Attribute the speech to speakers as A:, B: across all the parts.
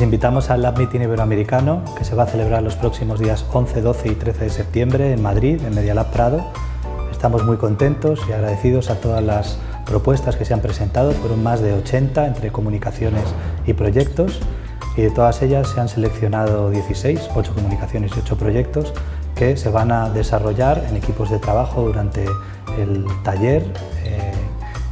A: invitamos al Lab Meeting Iberoamericano que se va a celebrar los próximos días 11, 12 y 13 de septiembre en Madrid, en Media Lab Prado. Estamos muy contentos y agradecidos a todas las propuestas que se han presentado, fueron más de 80 entre comunicaciones y proyectos y de todas ellas se han seleccionado 16, 8 comunicaciones y 8 proyectos que se van a desarrollar en equipos de trabajo durante el taller, eh,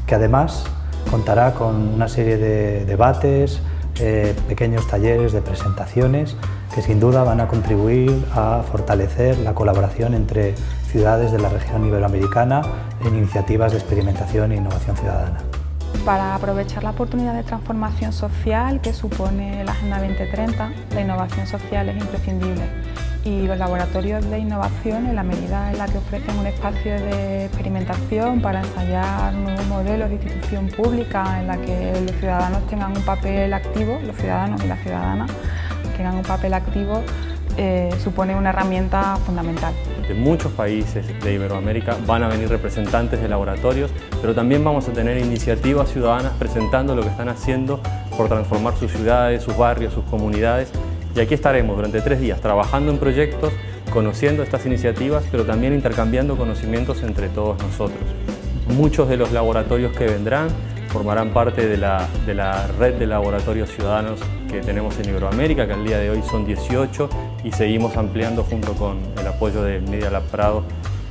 A: que además contará con una serie de debates, eh, pequeños talleres de presentaciones que sin duda van a contribuir a fortalecer la colaboración entre ciudades de la región iberoamericana en iniciativas de experimentación e innovación ciudadana.
B: Para aprovechar la oportunidad de transformación social que supone la Agenda 2030, la innovación social es imprescindible y los laboratorios de innovación, en la medida en la que ofrecen un espacio de experimentación para ensayar nuevos modelos de institución pública en la que los ciudadanos tengan un papel activo, los ciudadanos y las ciudadanas tengan un papel activo, eh, supone una herramienta fundamental.
C: De muchos países de Iberoamérica van a venir representantes de laboratorios, pero también vamos a tener iniciativas ciudadanas presentando lo que están haciendo por transformar sus ciudades, sus barrios, sus comunidades y aquí estaremos durante tres días trabajando en proyectos, conociendo estas iniciativas, pero también intercambiando conocimientos entre todos nosotros. Muchos de los laboratorios que vendrán formarán parte de la, red de laboratorios ciudadanos que tenemos en Iberoamérica, que al día de hoy son 18 y seguimos ampliando junto con el apoyo de Media Lab Prado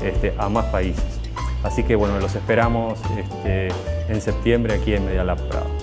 C: este, a más países. Así que bueno, los esperamos este, en septiembre aquí en Media Lab Prado.